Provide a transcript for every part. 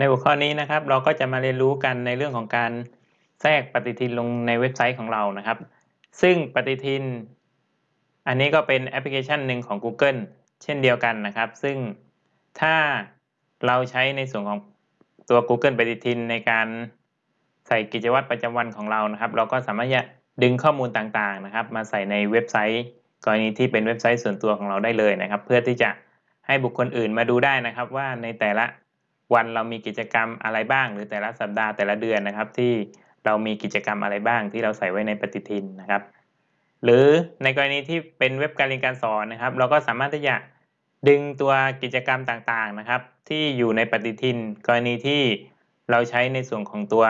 ในหัวข้อนี้นะครับ เราก็จะมาเรียนรู้กันในเรื่องของการแทรกปฏิทินลงในเว็บไซต์ของเรานะครับ ซึ่งปฏิทิน อันนี้ก็เป็นแอปพลิเคชันหนึ่งของ Google เช่นเดียวกันนะครับ ซึ่งถ้าเราใช้ในส่วนของตัว Google ปฏิทินในการใส่กิจวัตรประจำวันของเรานะครับ เราก็สามารถจะดึงข้อมูลต่างๆนะครับ มาใส่ในเว็บไซต์ กรณีที่เป็นเว็บไซต์ส่วนตัวของเราได้เลยนะครับ เพื่อที่จะให้บุคคลอื่นมาดูได้นะครับ ว่าในแต่ละ วันเรามีกิจกรรมอะไรบ้าง หรือแต่ละสัปดาห์แต่ละเดือนนะครับ ที่เรามีกิจกรรมอะไรบ้างที่เราใส่ไว้ในปฏิทินนะครับ หรือในกรณีที่เป็นเว็บการเรียนการสอนนะครับ เราก็สามารถที่จะดึงตัวกิจกรรมต่างๆนะครับ ที่อยู่ในปฏิทิน กรณีที่เราใช้ในส่วนของตัว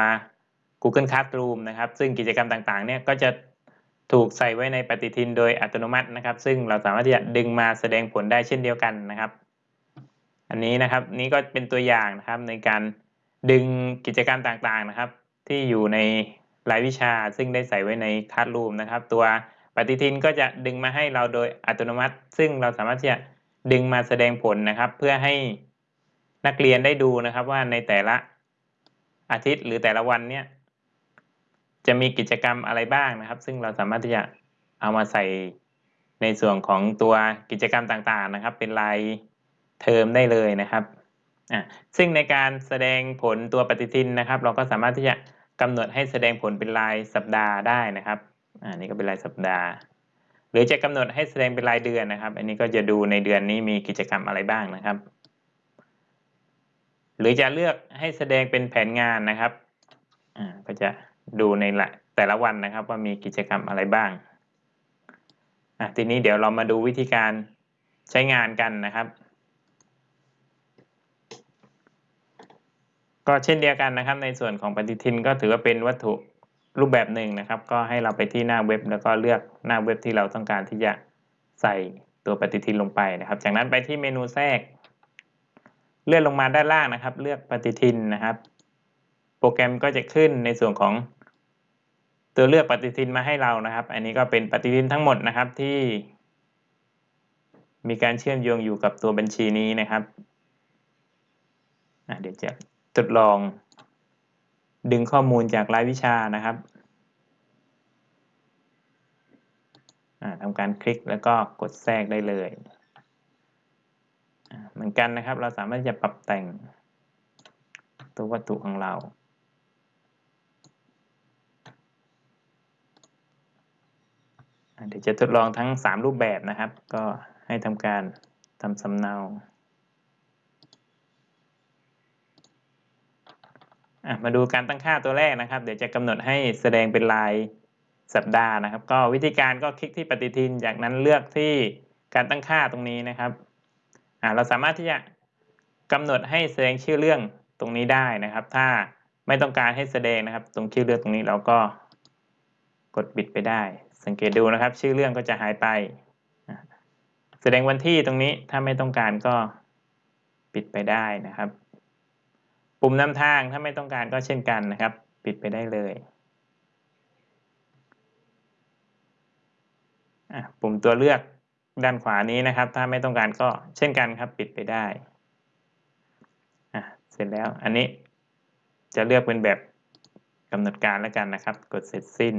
Google Classroom นะครับ ซึ่งกิจกรรมต่างๆเนี่ยก็จะถูกใส่ไว้ในปฏิทินโดยอัตโนมัตินะครับ ซึ่งเราสามารถที่จะดึงมาแสดงผลได้เช่นเดียวกันนะครับ อันนี้นะครับนี่ก็เป็นตัวอย่างนะครับในการดึงกิจกรรมต่างๆนะครับ ที่อยู่ในรายวิชาซึ่งได้ใส่ไว้ในคัสรูมนะครับ ตัวปฏิทินก็จะดึงมาให้เราโดยอัตโนมัติ ซึ่งเราสามารถที่จะดึงมาแสดงผลนะครับ เพื่อให้นักเรียนได้ดูนะครับว่าในแต่ละอาทิตย์หรือแต่ละวันเนี่ยจะมีกิจกรรมอะไรบ้างนะครับ ซึ่งเราสามารถที่จะเอามาใส่ในส่วนของตัวกิจกรรมต่างๆนะครับ เป็นราย เทอมได้เลยนะครับอ่าซึ่งในการแสดงผลตัวปฏิทินนะครับ เราก็สามารถที่จะกำหนดให้แสดงผลเป็นรายสัปดาห์ได้นะครับอ่านี่ก็เป็นรายสัปดาห์ หรือจะกำหนดให้แสดงเป็นรายเดือนนะครับ อันนี้ก็จะดูในเดือนนี้มีกิจกรรมอะไรบ้างนะครับ หรือจะเลือกให้แสดงเป็นแผนงานนะครับอ่าก็จะดูในแต่ละวันนะครับ ว่ามีกิจกรรมอะไรบ้างอะทีนี้เดี๋ยวเรามาดูวิธีการใช้งานกันนะครับ ก็เช่นเดียวกันนะครับ ในส่วนของปฏิทินก็ถือว่าเป็นวัตถุรูปแบบหนึ่งนะครับ ก็ให้เราไปที่หน้าเว็บ แล้วก็เลือกหน้าเว็บที่เราต้องการที่จะใส่ตัวปฏิทินลงไปนะครับ จากนั้นไปที่เมนูแทรก เลื่อนลงมาด้านล่างนะครับ เลือกปฏิทินนะครับ โปรแกรมก็จะขึ้นในส่วนของตัวเลือกปฏิทินมาให้เรานะครับ อันนี้ก็เป็นปฏิทินทั้งหมดนะครับที่ มีการเชื่อมโยงอยู่กับตัวบัญชีนี้นะครับเดี๋ยวจะ ทดลอง ดึงข้อมูลจากรายวิชานะครับทำการคลิกแล้วก็กดแทรกได้เลย เหมือนกันนะครับ เราสามารถจะปรับแต่งตัววัตถุของเราเดี๋ยวจะทดลองทั้ง 3 รูปแบบนะครับ ก็ให้ทำการทำสำเนา มาดูการตั้งค่าตัวแรกนะครับ เดี๋ยวจะกำหนดให้แสดงเป็นลายสัปดาห์นะครับ ก็วิธีการก็คลิกที่ปฏิทิน จากนั้นเลือกที่การตั้งค่าตรงนี้นะครับเราสามารถที่จะกำหนดให้แสดงชื่อเรื่องตรงนี้ได้นะครับ ถ้าไม่ต้องการให้แสดงนะครับ ตรงชื่อเรื่องตรงนี้เราก็กดปิดไปได้ สังเกตดูนะครับ ชื่อเรื่องก็จะหายไป แสดงวันที่ตรงนี้ถ้าไม่ต้องการก็ปิดไปได้นะครับ ปุ่มนำทางถ้าไม่ต้องการก็เช่นกันนะครับ ปิดไปได้เลยปุ่มตัวเลือกด้านขวานี้นะครับ ถ้าไม่ต้องการก็เช่นกันครับ ปิดไปได้เสร็จแล้วอันนี้จะเลือกเป็นแบบกำหนดการแล้วกันนะครับ กดเสร็จสิ้น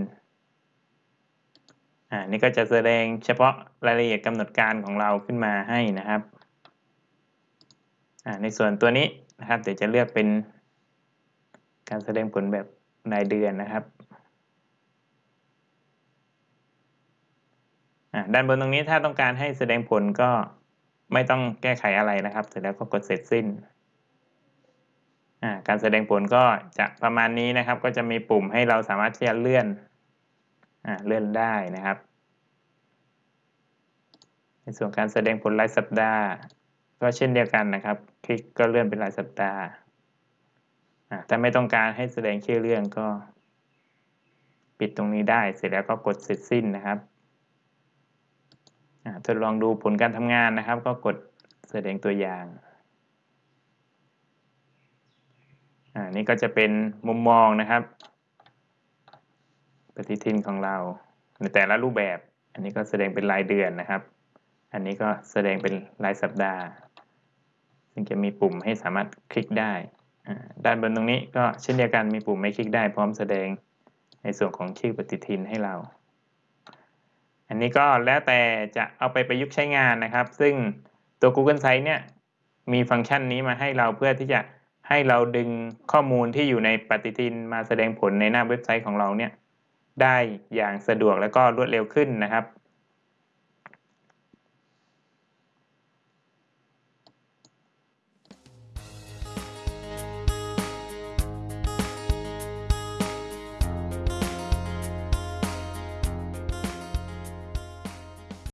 อ่านี่ก็จะแสดงเฉพาะรายละเอียดกำหนดการของเราขึ้นมาให้นะครับอ่าในส่วนตัวนี้ นะครับเดี๋ยวจะเลือกเป็นการแสดงผลแบบรายเดือนนะครับด้านบนตรงนี้ถ้าต้องการให้แสดงผลก็ไม่ต้องแก้ไขอะไรนะครับ เสร็จแล้วก็กดเสร็จสิ้น การแสดงผลก็จะประมาณนี้นะครับ ก็จะมีปุ่มให้เราสามารถที่จะเลื่อนเลื่อนได้นะครับ ในส่วนการแสดงผลรายสัปดาห์ ก็เช่นเดียวกันนะครับ คลิกก็เลื่อนเป็นรายสัปดาห์ถ้าไม่ต้องการให้แสดงชื่อเรื่องก็ ปิดตรงนี้ได้เสร็จแล้วก็กดเสร็จสิ้นนะครับทดลองดูผลการทำงานนะครับ ก็กดแสดงตัวอย่างอันี่ก็จะเป็นมุมมองนะครับ ปฏิทินของเราในแต่ละรูปแบบ อันนี้ก็แสดงเป็นรายเดือนนะครับ อันนี้ก็แสดงเป็นรายสัปดาห์ ซึ่งจะมีปุ่มให้สามารถคลิกได้ ด้านบนตรงนี้ก็เช่นเดียวกันมีปุ่มไม่คลิกได้พร้อมแสดงในส่วนของชื่อปฏิทินให้เรา อันนี้ก็แล้วแต่จะเอาไปประยุกต์ใช้งานนะครับ ซึ่งตัว Google Sites เนี่ยมีฟังก์ชันนี้มาให้เราเพื่อที่จะให้เราดึงข้อมูลที่อยู่ในปฏิทินมาแสดงผลในหน้าเว็บไซต์ของเราเนี่ยได้อย่างสะดวกและก็รวดเร็วขึ้นนะครับ